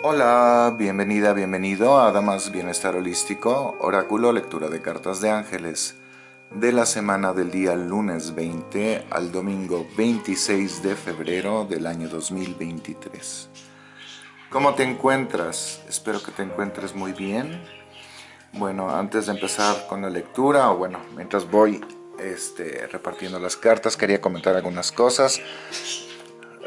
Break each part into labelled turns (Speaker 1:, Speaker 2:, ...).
Speaker 1: Hola, bienvenida, bienvenido a Damas Bienestar Holístico, Oráculo, lectura de cartas de ángeles de la semana del día lunes 20 al domingo 26 de febrero del año 2023. ¿Cómo te encuentras? Espero que te encuentres muy bien. Bueno, antes de empezar con la lectura, o bueno, mientras voy este, repartiendo las cartas, quería comentar algunas cosas.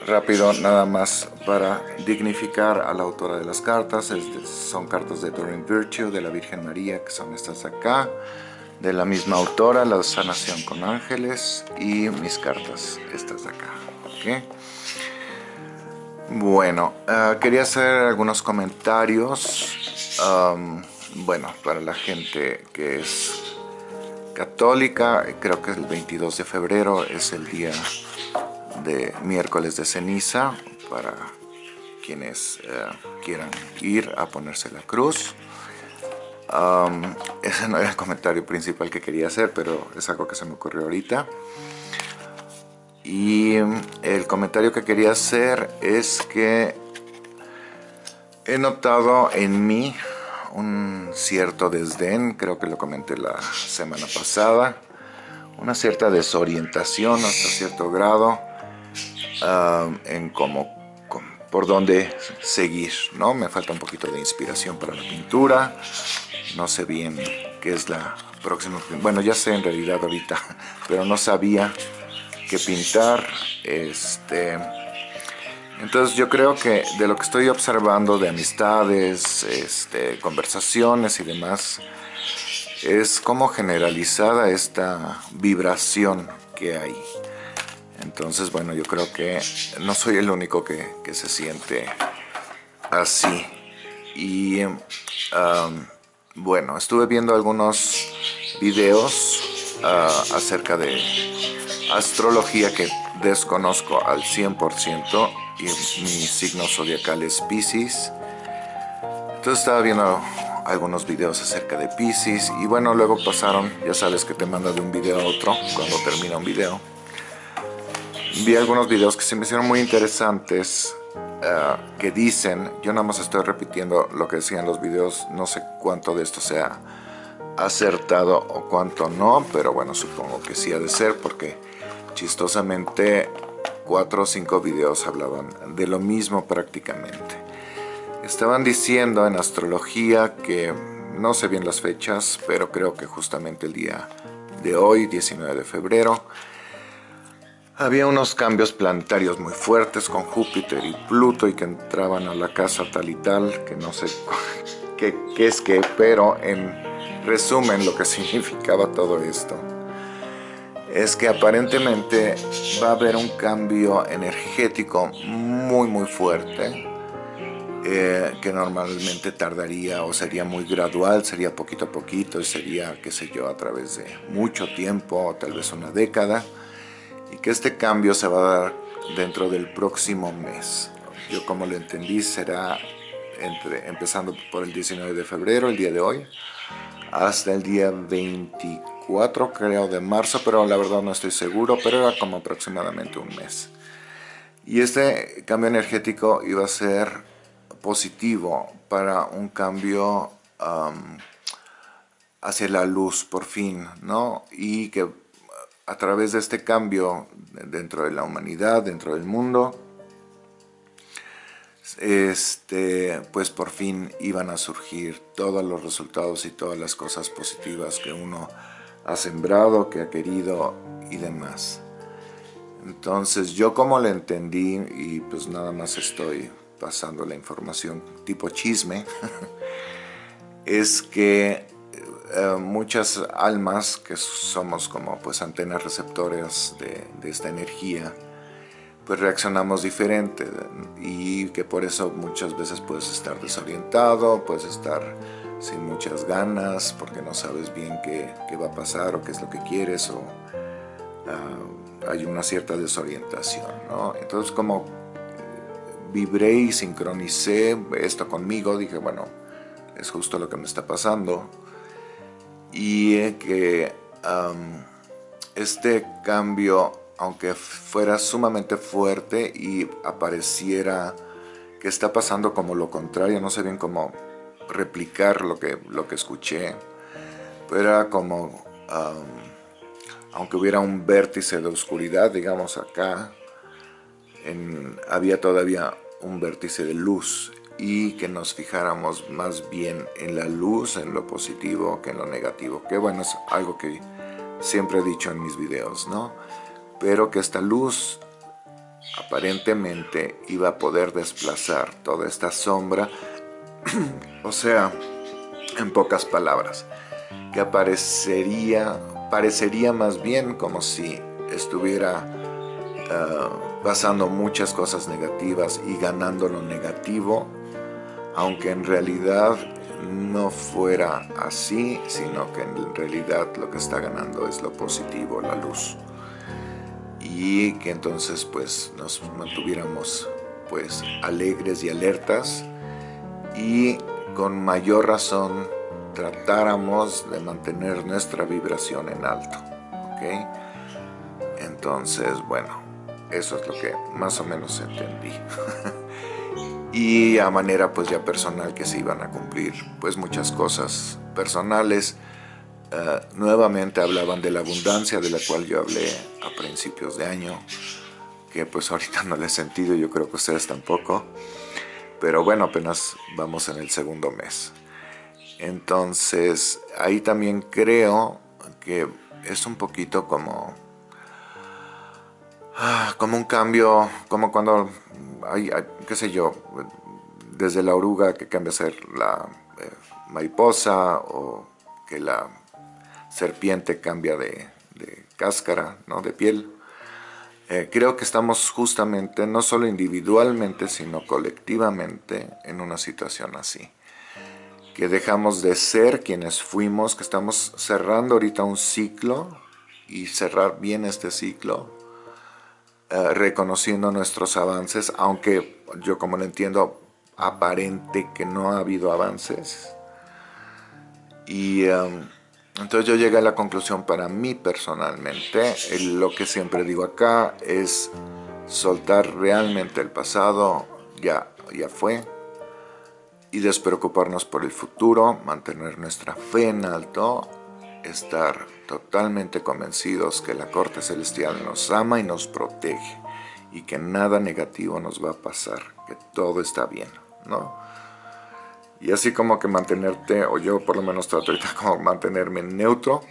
Speaker 1: Rápido, nada más para dignificar a la autora de las cartas. son cartas de Doreen Virtue, de la Virgen María, que son estas acá. De la misma autora, La Sanación con Ángeles. Y mis cartas, estas de acá. Bueno, ah, quería hacer algunos comentarios. bueno, para la gente que es católica, creo que el 22 de febrero es el día de miércoles de ceniza para quienes eh, quieran ir a ponerse la cruz. ese no era el comentario principal que quería hacer, pero es algo que se me ocurrió ahorita. Y el comentario que quería hacer es que he notado en mí un cierto desdén, creo que lo comenté la semana pasada, una cierta desorientación hasta cierto grado en cómo, por dónde seguir, ¿no? Me falta un poquito de inspiración para la pintura, no sé bien qué es la próxima, bueno ya sé en realidad ahorita, pero no sabía qué pintar, este... Entonces yo creo que de lo que estoy observando de amistades, este, conversaciones y demás, es como generalizada esta vibración que hay. Entonces, bueno, yo creo que no soy el único que, se siente así. Y bueno, estuve viendo algunos videos ah, acerca de astrología que desconozco al 100% y mi signo zodiacal es Pisces. Entonces estaba viendo algunos videos acerca de Pisces y bueno, luego pasaron, ya sabes que te manda de un video a otro cuando termina un video vi algunos videos que se me hicieron muy interesantes eh, que dicen, yo nada más estoy repitiendo lo que decían los videos, no sé cuánto de esto sea acertado o cuánto no, pero bueno, supongo que sí ha de ser porque chistosamente cuatro o cinco videos hablaban de lo mismo prácticamente. Estaban diciendo en astrología que no sé bien las fechas, pero creo que justamente el día de hoy, 19 de febrero, había unos cambios planetarios muy fuertes con Júpiter y Pluto y que entraban a la casa tal y tal, que no sé qué, es qué, pero en resumen lo que significaba todo esto es que aparentemente va a haber un cambio energético muy muy fuerte eh, que normalmente tardaría o sería muy gradual, sería poquito a poquito, y sería, qué sé yo, a través de mucho tiempo, o tal vez una década, y que este cambio se va a dar dentro del próximo mes. Yo como lo entendí será entre, empezando por el 19 de febrero, el día de hoy, hasta el día 24 creo de marzo, pero la verdad no estoy seguro, pero era como aproximadamente un mes. Y este cambio energético iba a ser positivo para un cambio hacia la luz por fin, ¿no? Y que a través de este cambio dentro de la humanidad, dentro del mundo, este, pues por fin iban a surgir todos los resultados y todas las cosas positivas que uno ha sembrado, que ha querido y demás. Entonces yo como lo entendí y pues nada más estoy pasando la información tipo chisme, es que eh, muchas almas que somos como pues antenas receptores de, esta energía, pues reaccionamos diferente y que por eso muchas veces puedes estar desorientado, puedes estar sin muchas ganas porque no sabes bien qué, va a pasar o qué es lo que quieres o ah, hay una cierta desorientación, ¿no? Entonces como vibré y sincronicé esto conmigo, dije, bueno, es justo lo que me está pasando y que este cambio, aunque fuera sumamente fuerte y apareciera que está pasando como lo contrario, no sé bien cómo replicar lo que, lo que escuché, pero era como, aunque hubiera un vértice de oscuridad, digamos acá, había todavía un vértice de luz y que nos fijáramos más bien en la luz, en lo positivo que en lo negativo, que bueno, es algo que siempre he dicho en mis videos, ¿no? Pero que esta luz aparentemente iba a poder desplazar toda esta sombra, o sea, en pocas palabras, que aparecería, parecería más bien como si estuviera ah, pasando muchas cosas negativas y ganando lo negativo, aunque en realidad no fuera así, sino que en realidad lo que está ganando es lo positivo, la luz y que entonces pues nos mantuviéramos pues alegres y alertas y con mayor razón tratáramos de mantener nuestra vibración en alto ¿ok? entonces bueno eso es lo que más o menos entendí y a manera pues ya personal que se iban a cumplir pues muchas cosas personales eh, nuevamente hablaban de la abundancia de la cual yo hablé a principios de año, que pues ahorita no le he sentido, yo creo que ustedes tampoco, pero bueno, apenas vamos en el segundo mes. Entonces, ahí también creo que es un poquito como, ah, como un cambio, como cuando hay, qué sé yo, desde la oruga que cambia a ser la eh, mariposa o que la serpiente cambia de, cáscara, ¿no? de piel. Eh, creo que estamos justamente, no solo individualmente, sino colectivamente en una situación así. Que dejamos de ser quienes fuimos, que estamos cerrando ahorita un ciclo y cerrar bien este ciclo, eh, reconociendo nuestros avances, aunque yo como lo entiendo, aparente que no ha habido avances. Y... Um, entonces yo llegué a la conclusión para mí personalmente, lo que siempre digo acá es soltar realmente el pasado, ya, ya fue, y despreocuparnos por el futuro, mantener nuestra fe en alto, estar totalmente convencidos que la corte celestial nos ama y nos protege, y que nada negativo nos va a pasar, que todo está bien, ¿no? y así como que mantenerte, o yo por lo menos trato ahorita como mantenerme neutro,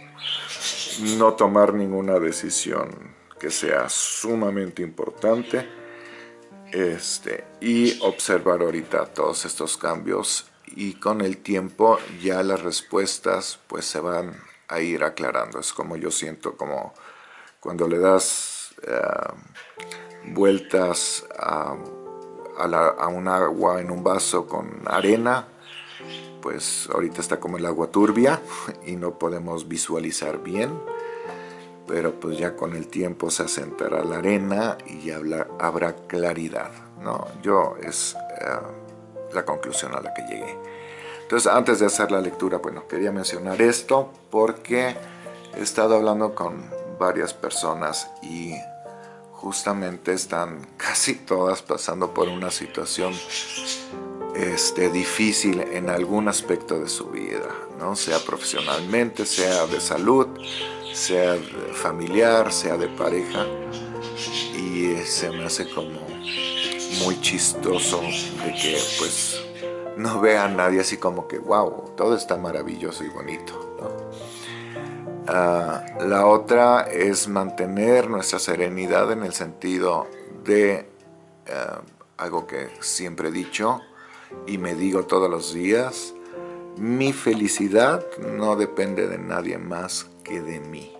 Speaker 1: no tomar ninguna decisión que sea sumamente importante este, y observar ahorita todos estos cambios y con el tiempo ya las respuestas pues se van a ir aclarando. Es como yo siento como cuando le das eh, vueltas a, a un agua en un vaso con arena, pues ahorita está como el agua turbia y no podemos visualizar bien, pero pues ya con el tiempo se asentará la arena y ya habrá claridad, ¿no? Yo es eh, la conclusión a la que llegué. Entonces antes de hacer la lectura, bueno, quería mencionar esto porque he estado hablando con varias personas y justamente están casi todas pasando por una situación este, difícil en algún aspecto de su vida, ¿no? sea profesionalmente, sea de salud, sea familiar, sea de pareja. Y se me hace como muy chistoso de que pues no vea a nadie así como que wow, todo está maravilloso y bonito. Ah, la otra es mantener nuestra serenidad en el sentido de ah, algo que siempre he dicho, y me digo todos los días, mi felicidad no depende de nadie más que de mí.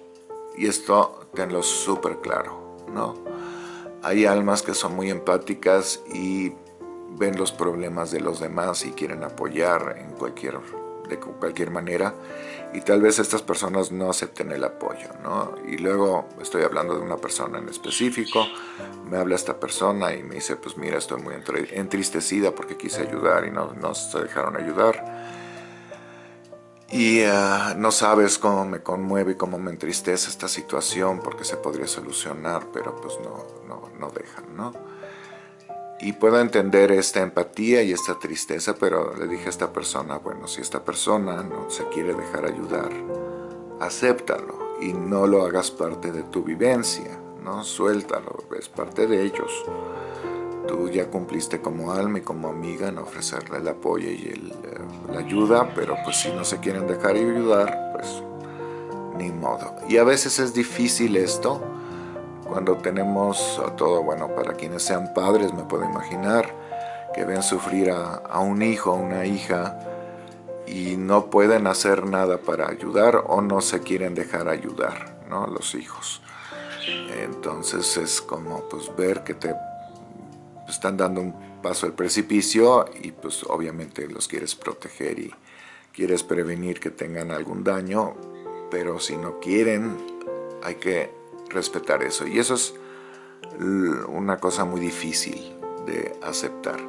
Speaker 1: Y esto tenlo súper claro, ¿no? Hay almas que son muy empáticas y ven los problemas de los demás y quieren apoyar en cualquier, de cualquier manera y tal vez estas personas no acepten el apoyo, ¿no? Y luego estoy hablando de una persona en específico, me habla esta persona y me dice, pues mira, estoy muy entristecida porque quise ayudar y no, no se dejaron ayudar. Y ah, no sabes cómo me conmueve y cómo me entristece esta situación porque se podría solucionar, pero pues no, no, no dejan, ¿no? Y puedo entender esta empatía y esta tristeza, pero le dije a esta persona, bueno, si esta persona no se quiere dejar ayudar, acéptalo y no lo hagas parte de tu vivencia, ¿no? Suéltalo, es parte de ellos. Tú ya cumpliste como alma y como amiga en ofrecerle el apoyo y eh, la ayuda, pero pues si no se quieren dejar ayudar, pues ni modo. Y a veces es difícil esto, cuando tenemos todo, bueno, para quienes sean padres me puedo imaginar que ven sufrir a, un hijo, a una hija y no pueden hacer nada para ayudar o no se quieren dejar ayudar, ¿no? Los hijos. Entonces es como pues ver que te están dando un paso al precipicio y pues obviamente los quieres proteger y quieres prevenir que tengan algún daño, pero si no quieren hay que respetar eso. Y eso es una cosa muy difícil de aceptar.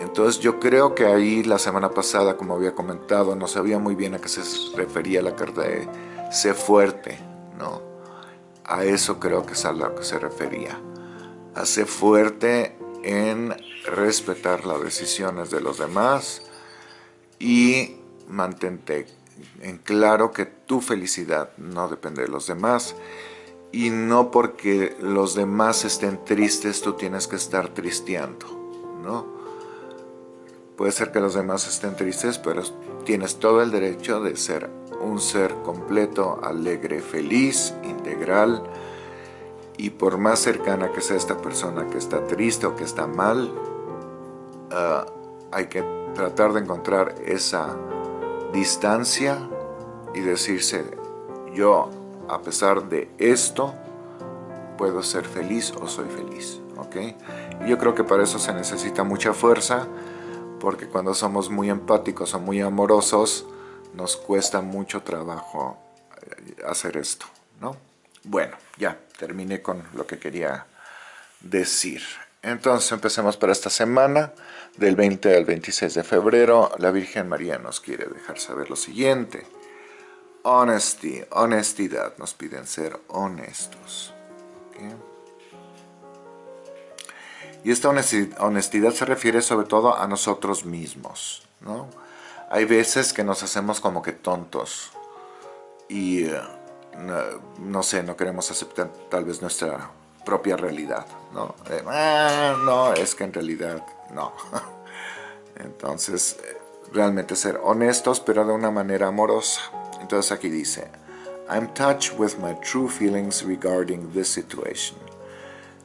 Speaker 1: Entonces yo creo que ahí la semana pasada, como había comentado, no sabía muy bien a qué se refería la carta de sé fuerte, ¿no? A eso creo que es a lo que se refería. A ser fuerte en respetar las decisiones de los demás y mantente en claro que tu felicidad no depende de los demás y no porque los demás estén tristes tú tienes que estar tristeando, ¿no? Puede ser que los demás estén tristes, pero tienes todo el derecho de ser un ser completo, alegre, feliz, integral, y por más cercana que sea esta persona que está triste o que está mal, ah, hay que tratar de encontrar esa distancia y decirse, yo a pesar de esto, puedo ser feliz o soy feliz. ¿ok? Y yo creo que para eso se necesita mucha fuerza, porque cuando somos muy empáticos o muy amorosos, nos cuesta mucho trabajo eh, hacer esto. ¿no? Bueno, ya terminé con lo que quería decir. Entonces empecemos para esta semana, del 20 al 26 de febrero. La Virgen María nos quiere dejar saber lo siguiente. Honestidad, nos piden ser honestos. Y esta honestidad se refiere sobre todo a nosotros mismos. ¿no? Hay veces que nos hacemos como que tontos y eh, no, sé, no queremos aceptar tal vez nuestra propia realidad. ¿no? Ah, no, es que en realidad no. Entonces, eh, realmente ser honestos pero de una manera amorosa. Entonces aquí dice, I'm touched with my true feelings regarding this situation.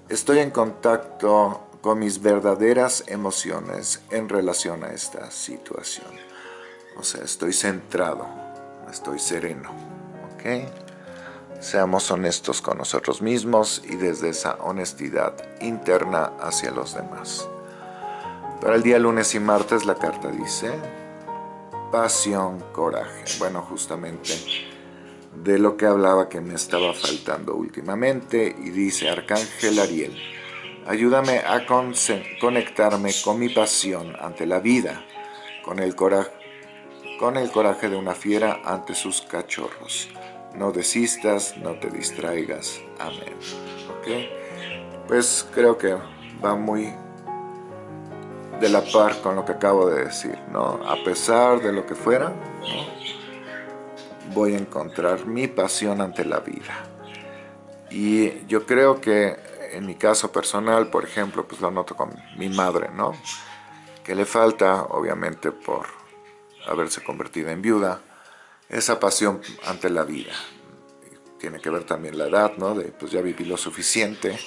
Speaker 1: Estoy en contacto con mis verdaderas emociones en relación a esta situación. O sea, estoy centrado, estoy sereno. ¿Ok? Seamos honestos con nosotros mismos y desde esa honestidad interna hacia los demás. Para el día lunes y martes la carta dice, pasión, coraje. Bueno, justamente de lo que hablaba que me estaba faltando últimamente y dice Arcángel Ariel, ayúdame a conectarme con mi pasión ante la vida, con el, coraje, con el coraje de una fiera ante sus cachorros. No desistas, no te distraigas. Amén. ¿Ok? Pues creo que va muy de la par con lo que acabo de decir, ¿no? A pesar de lo que fuera, voy a encontrar mi pasión ante la vida. Y yo creo que en mi caso personal, por ejemplo, pues lo noto con mi madre, ¿no? Que le falta, obviamente, por haberse convertido en viuda, esa pasión ante la vida. Tiene que ver también la edad, ¿no? De, pues ya viví lo suficiente,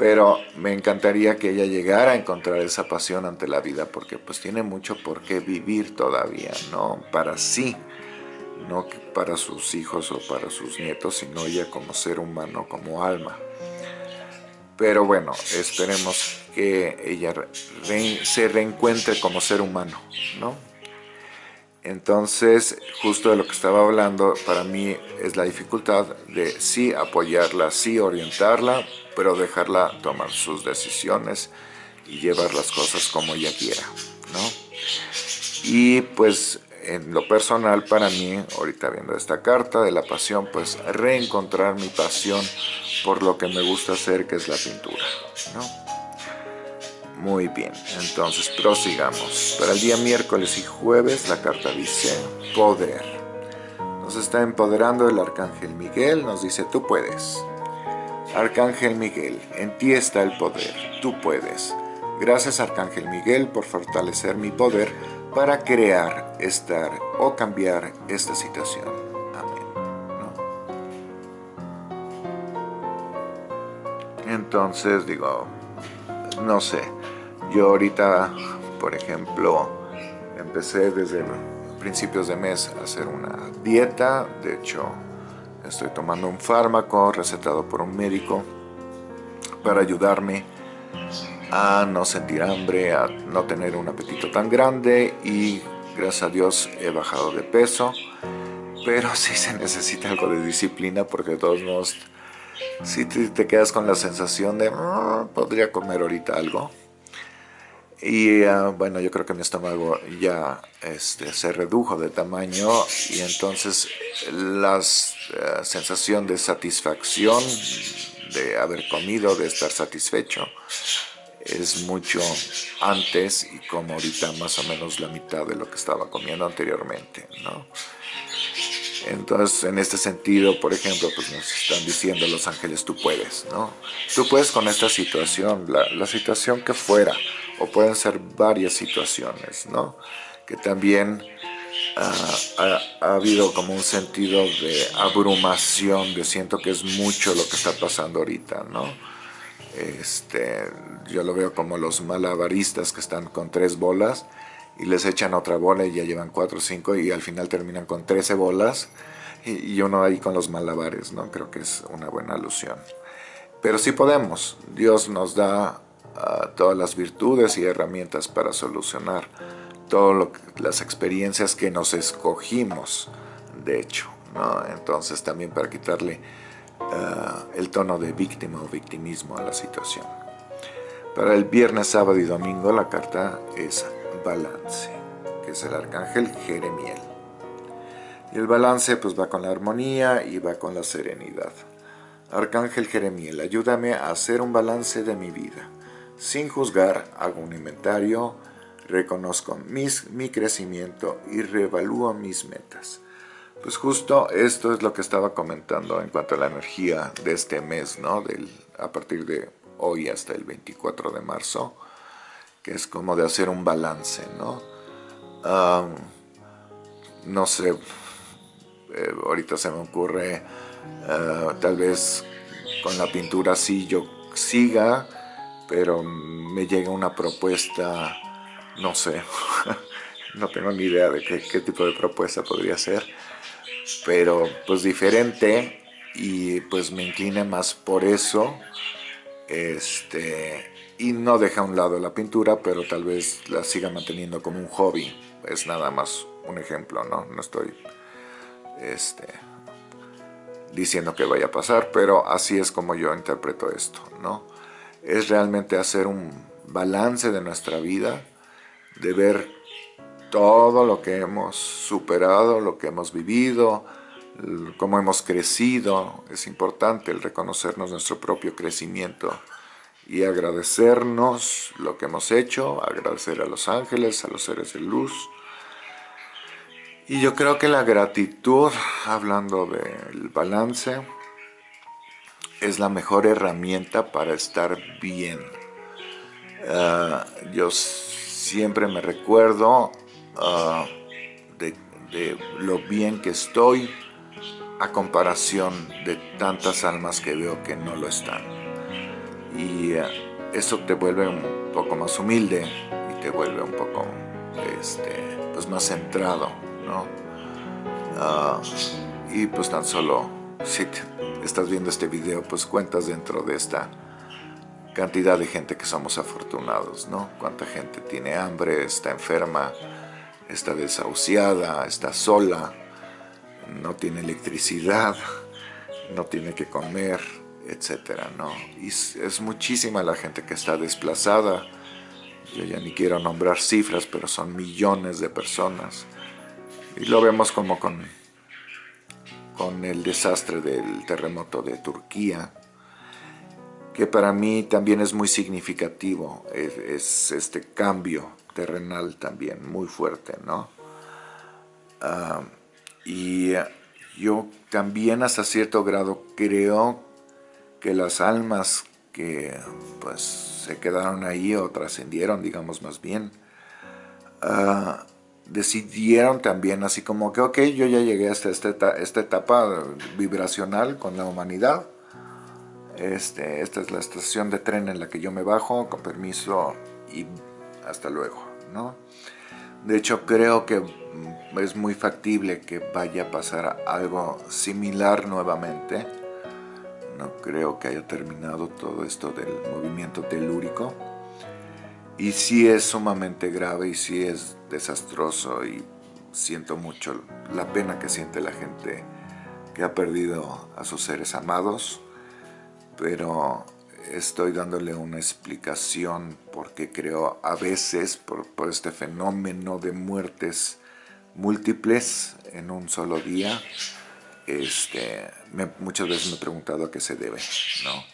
Speaker 1: pero me encantaría que ella llegara a encontrar esa pasión ante la vida porque pues tiene mucho por qué vivir todavía, ¿no? Para sí, no para sus hijos o para sus nietos, sino ella como ser humano, como alma. Pero bueno, esperemos que ella se reencuentre como ser humano, ¿no? Entonces, justo de lo que estaba hablando, para mí es la dificultad de sí apoyarla, sí orientarla, pero dejarla tomar sus decisiones y llevar las cosas como ella quiera, ¿no? Y pues en lo personal para mí, ahorita viendo esta carta de la pasión, pues reencontrar mi pasión por lo que me gusta hacer, que es la pintura, ¿no? Muy bien, entonces prosigamos. Para el día miércoles y jueves la carta dice poder. Nos está empoderando el Arcángel Miguel, nos dice tú puedes. Arcángel Miguel, en ti está el poder, tú puedes. Gracias Arcángel Miguel por fortalecer mi poder para crear, estar o cambiar esta situación. Amén. Entonces digo, no sé, yo ahorita, por ejemplo, empecé desde principios de mes a hacer una dieta, de hecho estoy tomando un fármaco recetado por un médico para ayudarme a no sentir hambre, a no tener un apetito tan grande y gracias a Dios he bajado de peso, pero sí se necesita algo de disciplina porque de todos modos si te, quedas con la sensación de ah, podría comer ahorita algo y ah, bueno yo creo que mi estómago ya este, se redujo de tamaño y entonces la eh, sensación de satisfacción de haber comido, de estar satisfecho es mucho antes y como ahorita más o menos la mitad de lo que estaba comiendo anteriormente, ¿no? Entonces, en este sentido, por ejemplo, pues nos están diciendo los ángeles, tú puedes, ¿no? Tú puedes con esta situación, la, situación que fuera, o pueden ser varias situaciones, ¿no? Que también ah, ha, ha, habido como un sentido de abrumación, de siento que es mucho lo que está pasando ahorita, ¿no? Este, yo lo veo como los malabaristas que están con tres bolas y les echan otra bola y ya llevan cuatro o cinco y al final terminan con trece bolas y, uno ahí con los malabares, ¿no? Creo que es una buena alusión. Pero sí podemos, Dios nos da ah, todas las virtudes y herramientas para solucionar todas las experiencias que nos escogimos, de hecho, ¿no? Entonces también para quitarle ah, el tono de víctima o victimismo a la situación. Para el viernes, sábado y domingo la carta es balance, que es el arcángel Jeremiel. Y el balance pues va con la armonía y va con la serenidad. Arcángel Jeremiel, ayúdame a hacer un balance de mi vida. Sin juzgar, hago un inventario, reconozco mis, mi crecimiento y reevalúo mis metas. Pues justo esto es lo que estaba comentando en cuanto a la energía de este mes, ¿no? Del, a partir de hoy hasta el 24 de marzo es como de hacer un balance, ¿no? no sé, eh, ahorita se me ocurre, eh, tal vez con la pintura sí yo siga, pero me llega una propuesta, no sé, no tengo ni idea de qué, qué tipo de propuesta podría ser, pero pues diferente y pues me incline más por eso, este, y no deja a un lado la pintura, pero tal vez la siga manteniendo como un hobby. Es nada más un ejemplo, ¿no? No estoy este, diciendo que vaya a pasar, pero así es como yo interpreto esto, ¿no? Es realmente hacer un balance de nuestra vida, de ver todo lo que hemos superado, lo que hemos vivido, cómo hemos crecido. Es importante el reconocernos nuestro propio crecimiento y agradecernos lo que hemos hecho, agradecer a los ángeles, a los seres de luz. Y yo creo que la gratitud, hablando del balance, es la mejor herramienta para estar bien. Ah, yo siempre me recuerdo ah, de, de lo bien que estoy a comparación de tantas almas que veo que no lo están y eh, eso te vuelve un poco más humilde y te vuelve un poco este, pues más centrado, ¿no? Ah, y pues tan solo si estás viendo este video, pues cuentas dentro de esta cantidad de gente que somos afortunados, ¿no? Cuánta gente tiene hambre, está enferma, está desahuciada, está sola, no tiene electricidad, no tiene que comer, etcétera, ¿no? Y es muchísima la gente que está desplazada. Yo ya ni quiero nombrar cifras, pero son millones de personas. Y lo vemos como con, con el desastre del terremoto de Turquía. que para mí también es muy significativo, es, este cambio terrenal también muy fuerte, ¿no? Ah, y yo también hasta cierto grado creo que las almas que pues se quedaron ahí o trascendieron, digamos más bien, ah, decidieron también así como que, ok, yo ya llegué hasta esta, esta etapa vibracional con la humanidad, este, esta es la estación de tren en la que yo me bajo, con permiso y hasta luego, ¿no? De hecho, creo que es muy factible que vaya a pasar algo similar nuevamente. No creo que haya terminado todo esto del movimiento telúrico. Y sí es sumamente grave y sí es desastroso y siento mucho la pena que siente la gente que ha perdido a sus seres amados pero estoy dándole una explicación porque creo a veces por, este fenómeno de muertes múltiples en un solo día, este, muchas veces me he preguntado a qué se debe, ¿no?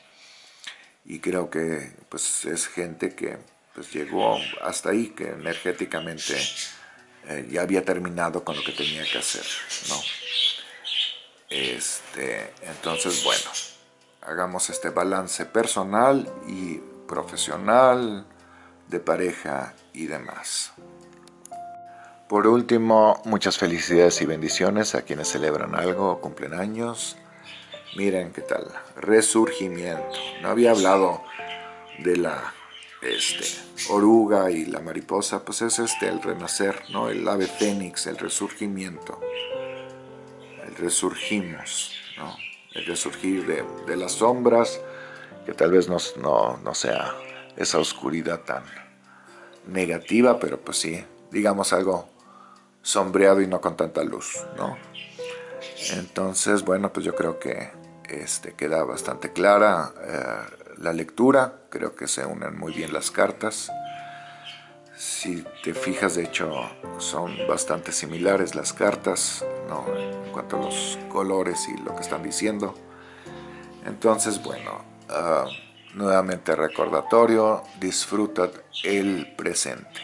Speaker 1: Y creo que pues, es gente que pues, llegó hasta ahí, que energéticamente eh, ya había terminado con lo que tenía que hacer, ¿no? Este, entonces, bueno, hagamos este balance personal y profesional, de pareja y demás. Por último, muchas felicidades y bendiciones a quienes celebran algo o cumplen años. Miren qué tal, resurgimiento. No había hablado de la este, oruga y la mariposa, pues es este el renacer, ¿no? El ave fénix, el resurgimiento. El resurgimos, ¿no? el resurgir de, de las sombras, que tal vez no, no, sea esa oscuridad tan negativa, pero pues sí, digamos algo sombreado y no con tanta luz, ¿no? Entonces, bueno, pues yo creo que este, queda bastante clara eh, la lectura, creo que se unen muy bien las cartas. Si te fijas, de hecho, son bastante similares las cartas, ¿no? en cuanto a los colores y lo que están diciendo. Entonces, bueno, ah, nuevamente recordatorio, disfruta el presente.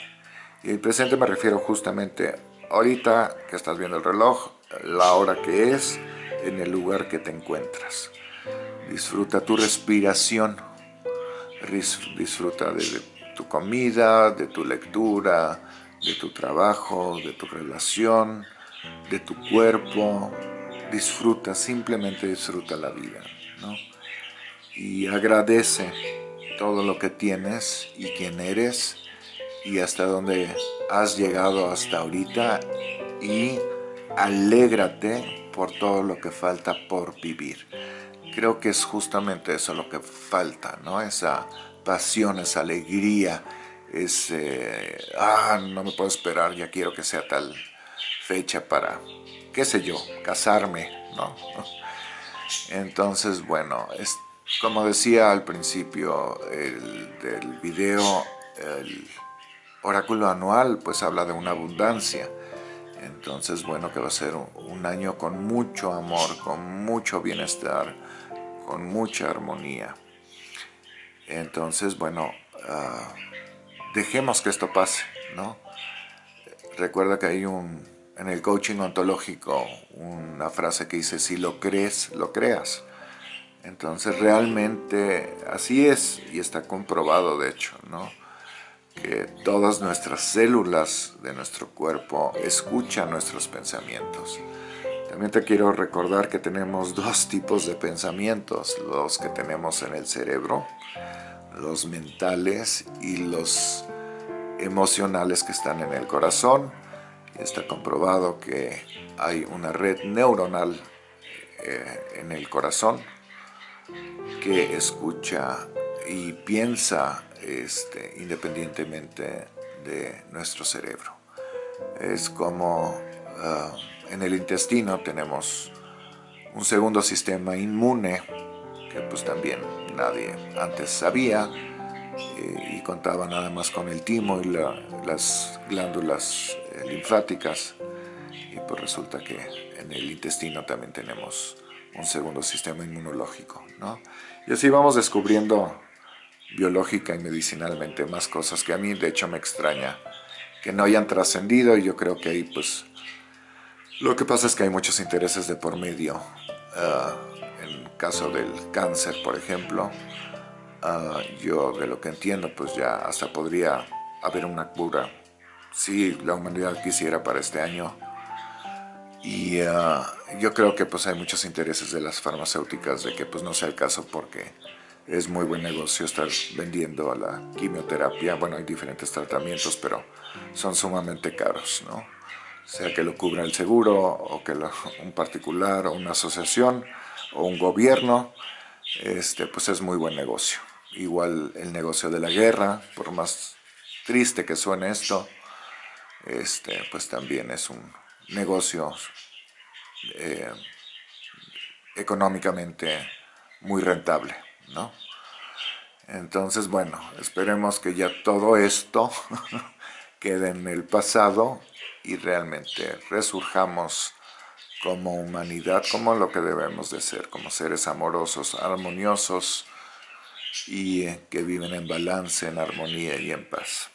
Speaker 1: Y el presente me refiero justamente ahorita que estás viendo el reloj, la hora que es, en el lugar que te encuentras. Disfruta tu respiración, disfruta de tu comida, de tu lectura, de tu trabajo, de tu relación, de tu cuerpo. Disfruta, simplemente disfruta la vida, ¿no? Y agradece todo lo que tienes y quién eres y hasta dónde has llegado hasta ahorita y alégrate por todo lo que falta por vivir. Creo que es justamente eso lo que falta, ¿no? Esa pasión, esa alegría, ese, ah, no me puedo esperar, ya quiero que sea tal fecha para, qué sé yo, casarme, ¿no? Entonces, bueno, es, como decía al principio del video, el oráculo anual pues habla de una abundancia. Entonces, bueno, que va a ser un año con mucho amor, con mucho bienestar, con mucha armonía. Entonces, bueno, ah, dejemos que esto pase, ¿no? Recuerda que hay un, en el coaching ontológico una frase que dice, si lo crees, lo creas. Entonces realmente así es y está comprobado de hecho, ¿no? Que todas nuestras células de nuestro cuerpo escuchan nuestros pensamientos. También te quiero recordar que tenemos dos tipos de pensamientos, los que tenemos en el cerebro, los mentales y los emocionales que están en el corazón. Está comprobado que hay una red neuronal eh, en el corazón que escucha y piensa este, independientemente de nuestro cerebro. Es como ah, en el intestino tenemos un segundo sistema inmune que pues también nadie antes sabía eh, y contaba nada más con el timo y las glándulas eh, linfáticas y pues resulta que en el intestino también tenemos un segundo sistema inmunológico, ¿no? Y así vamos descubriendo biológica y medicinalmente más cosas que a mí de hecho me extraña que no hayan trascendido y yo creo que ahí pues lo que pasa es que hay muchos intereses de por medio. Ah, en caso del cáncer, por ejemplo, ah, yo de lo que entiendo pues ya hasta podría haber una cura si la humanidad quisiera para este año. Y ah, yo creo que pues hay muchos intereses de las farmacéuticas de que pues no sea el caso porque es muy buen negocio estar vendiendo a la quimioterapia. Bueno, hay diferentes tratamientos, pero son sumamente caros, ¿no? Sea que lo cubra el seguro, o que un particular, o una asociación, o un gobierno, este, pues es muy buen negocio. Igual el negocio de la guerra, por más triste que suene esto, este, pues también es un negocio eh, económicamente muy rentable. ¿No? Entonces, bueno, esperemos que ya todo esto quede en el pasado y realmente resurjamos como humanidad, como lo que debemos de ser, como seres amorosos, armoniosos y que viven en balance, en armonía y en paz.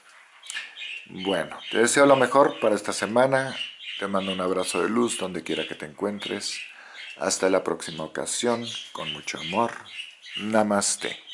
Speaker 1: Bueno, te deseo lo mejor para esta semana, te mando un abrazo de luz donde quiera que te encuentres. Hasta la próxima ocasión, con mucho amor. Namaste.